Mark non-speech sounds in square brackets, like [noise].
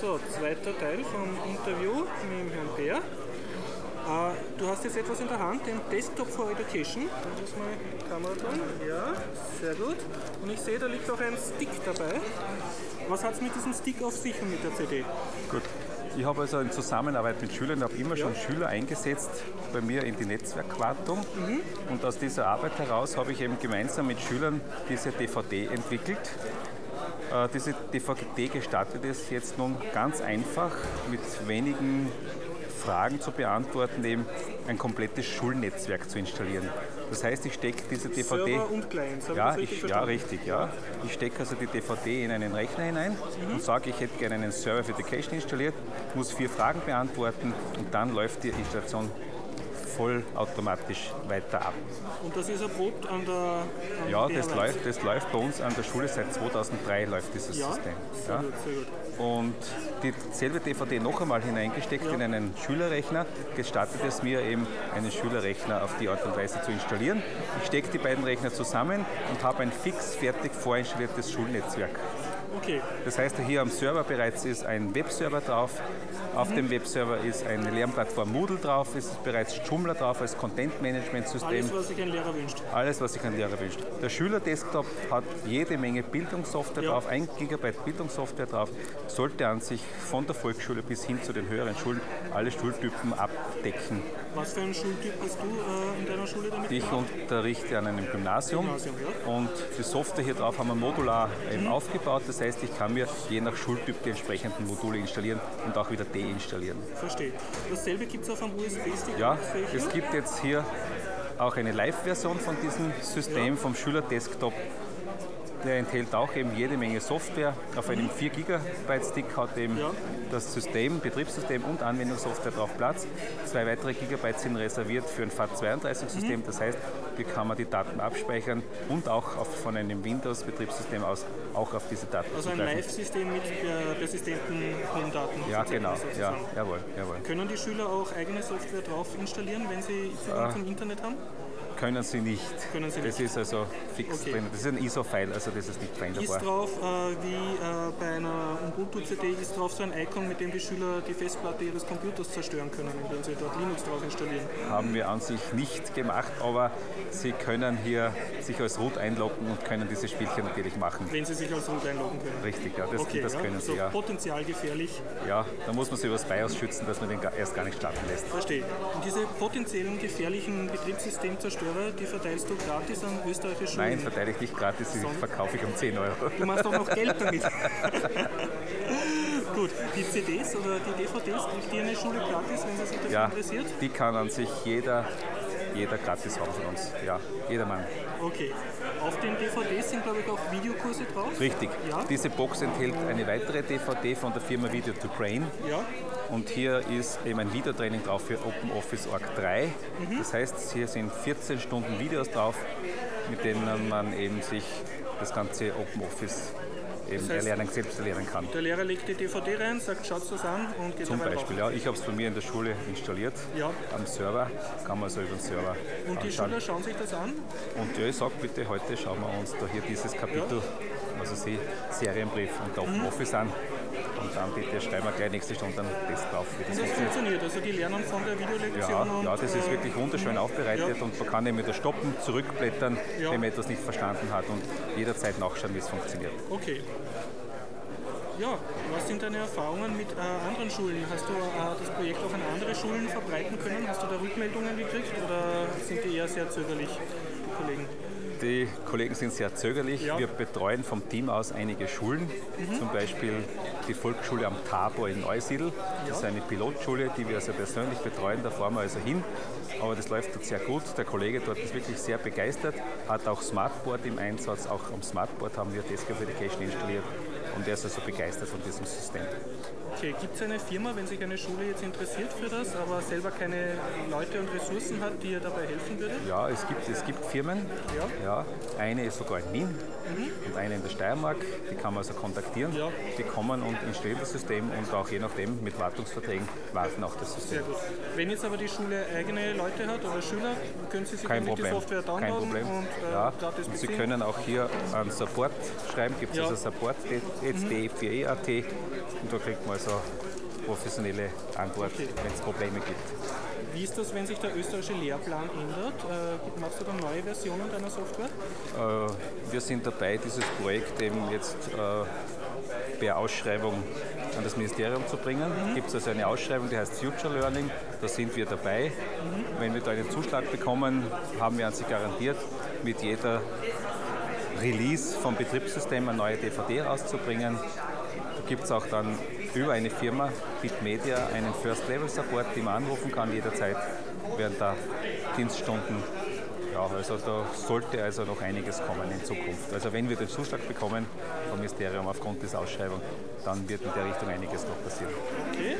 So, zweiter Teil vom Interview mit dem Herrn Bär. Äh, du hast jetzt etwas in der Hand, den Desktop for Education. Da muss mal die Kamera tun. Ja, sehr gut. Und ich sehe, da liegt auch ein Stick dabei. Was hat es mit diesem Stick auf sich und mit der CD? Gut. Ich habe also in Zusammenarbeit mit Schülern, habe immer schon Schüler eingesetzt bei mir in die Netzwerkwartung. Mhm. Und aus dieser Arbeit heraus habe ich eben gemeinsam mit Schülern diese DVD entwickelt. Äh, Diese DVD gestaltet es jetzt nun ganz einfach mit wenigen Fragen zu beantworten, eben ein komplettes Schulnetzwerk zu installieren. Das heißt, ich stecke diese DVD. Server und Clients, Ja, das richtig ich, ja, richtig, ja. Ich stecke also die DVD in einen Rechner hinein Mhm. und sage, ich hätte gerne einen Server für Education installiert, muss vier Fragen beantworten und dann läuft die Installation vollautomatisch weiter ab. Und das ist erprobt an der an Ja, das BR1. läuft, das läuft bei uns an der Schule seit 2003 läuft dieses Ja, System. sehr Ja. gut, sehr gut. Und dieselbe DVD noch einmal hineingesteckt in einen Schülerrechner, gestattet es mir eben, einen Schülerrechner auf die Art und Weise zu installieren. Ich stecke die beiden Rechner zusammen und habe ein fix fertig vorinstalliertes Schulnetzwerk. Okay, Das heißt, hier am Server bereits ist ein Webserver drauf. Auf dem Webserver ist eine Lernplattform Moodle drauf, es ist bereits Joomla drauf als Content-Management-System. alles, was sich ein Lehrer wünscht. Alles, was sich ein Lehrer wünscht. Der Schülerdesktop hat jede Menge Bildungssoftware Ja. drauf, 1 GB Bildungssoftware drauf, sollte an sich von der Volksschule bis hin zu den höheren Schulen alle Schultypen abdecken. Was für ein Schultyp hast du äh, in deiner Schule damit Ich gemacht? unterrichte an einem Gymnasium, Gymnasium, ja. und die Software hier drauf haben wir modular eben aufgebaut. Das heißt, ich kann mir je nach Schultyp die entsprechenden Module installieren und auch wieder deinstallieren. Verstehe. Dasselbe gibt es auf einem USB-Stick? Ja, es gibt jetzt hier auch eine Live-Version von diesem System vom Schülerdesktop. Der enthält auch eben jede Menge Software. Auf einem 4 GB Stick hat eben Ja. das System, Betriebssystem und Anwendungssoftware drauf Platz. Zwei weitere Gigabyte sind reserviert für ein FAT32-System. Das heißt, hier kann man die Daten abspeichern und auch auf, von einem Windows-Betriebssystem aus auch auf diese Daten Also ein. Live-System mit äh, persistenten Home-Daten. Ja, genau. Ja, jawohl, jawohl. Können die Schüler auch eigene Software drauf installieren, wenn sie Ah. Zugang zum Internet haben? Können Sie nicht. Können Sie das nicht. ist also fix Okay. drin. Das ist ein ISO-File, also das ist nicht Ist veränderbar. drauf, äh, wie äh, bei einer Ubuntu-CD, ist drauf so ein Icon, mit dem die Schüler die Festplatte ihres Computers zerstören können, indem sie dort Linux drauf installieren. Haben wir an sich nicht gemacht, aber Sie können hier sich als Root einloggen und können diese Spielchen natürlich machen. Wenn sie sich als Root einloggen können. Richtig, ja, das, Okay, das ja, können Sie ja. potenziell gefährlich, Ja, da muss man sich über das BIOS schützen, dass man den erst gar nicht starten lässt. verstehe. Und diese potenziellen gefährlichen Betriebssystemzerstörer, die verteilst du gratis an österreichische Schulen? Nein, verteile ich nicht gratis, die verkaufe ich um 10 Euro. Du machst auch noch Geld damit. [laughs] Gut, die CDs oder die DVDs kriegt die eine Schule gratis, wenn sie sich dafür Ja, interessiert? die kann an sich jeder, jeder gratis haben von uns. Ja, jedermann. Okay. Auf den DVDs sind, glaube ich, auch Videokurse drauf. Richtig. Ja. Diese Box enthält eine weitere DVD von der Firma Video to Brain. Ja. Und hier ist eben ein Videotraining drauf für OpenOffice.org 3. Mhm. Das heißt, hier sind 14 Stunden Videos drauf, mit denen man eben sich das ganze OpenOffice eben heißt, erlernen, selbst erlernen kann. Der Lehrer legt die DVD rein, sagt, schaut das an und geht Zum Beispiel, drauf. ja, ich habe es bei mir in der Schule installiert, Ja. am Server, kann man also über den Server Und die anschauen. Schüler schauen sich das an? Und ja, ich sage bitte, heute schauen wir uns da hier dieses Kapitel, also Sie, Serienbrief und Mhm. OpenOffice an. Und dann bitte schreiben wir gleich nächste Stunde einen drauf, wie das Das funktioniert. funktioniert. Also die lernen von der Videolektion Ja, und ja, das ist äh, wirklich wunderschön aufbereitet ja. und man kann eben wieder stoppen, zurückblättern, Ja. wenn man etwas nicht verstanden hat und jederzeit nachschauen, wie es funktioniert. Okay. Ja, was sind deine Erfahrungen mit äh, anderen Schulen? Hast du äh, das Projekt auch an andere Schulen verbreiten können? Hast du da Rückmeldungen gekriegt oder sind die eher sehr zögerlich, die Kollegen? Die Kollegen sind sehr zögerlich. Ja. Mhm. Wir betreuen vom Team aus einige Schulen, zum Beispiel die Volksschule am Tabor in Neusiedl. Das ist eine Pilotschule, die wir also persönlich betreuen. Da fahren wir also hin. Aber das läuft dort sehr gut. Der Kollege dort ist wirklich sehr begeistert, hat auch Smartboard im Einsatz. Auch am Smartboard haben wir Desktop Education installiert. Und er ist also begeistert von diesem System. Okay, gibt es eine Firma, wenn sich eine Schule jetzt interessiert für das, aber selber keine Leute und Ressourcen hat, die ihr dabei helfen würde? Ja, es gibt, es gibt Firmen. Ja. Ja, eine ist sogar in Wien und eine in der Steiermark. Die kann man also kontaktieren. Ja. Die kommen und installieren das System und auch je nachdem mit Wartungsverträgen warten auch das System. Sehr gut. Wenn jetzt aber die Schule eigene Leute hat oder Schüler, können sie sich Kein die. Software Kein downloaden Problem. und äh, ja. und Sie können auch hier an Support schreiben, gibt es Ja. also Support-Titel df4e.at und da kriegt man also professionelle Antwort, Okay. wenn es Probleme gibt. Wie ist das, wenn sich der österreichische Lehrplan ändert? Äh, machst du dann neue Versionen deiner Software? Äh, wir sind dabei, dieses Projekt eben jetzt äh, per Ausschreibung an das Ministerium zu bringen. Mhm. Gibt es also eine Ausschreibung, die heißt Future Learning, da sind wir dabei. Mhm. Wenn wir da einen Zuschlag bekommen, haben wir an Sie garantiert, mit jeder Release vom Betriebssystem eine neue DVD rauszubringen. Da gibt es auch dann über eine Firma, Bitmedia, einen First-Level-Support, den man anrufen kann jederzeit während der Dienststunden. Ja, also da sollte also noch einiges kommen in Zukunft. Also wenn wir den Zuschlag bekommen vom Ministerium aufgrund dieser Ausschreibung, dann wird in der Richtung einiges noch passieren. Okay.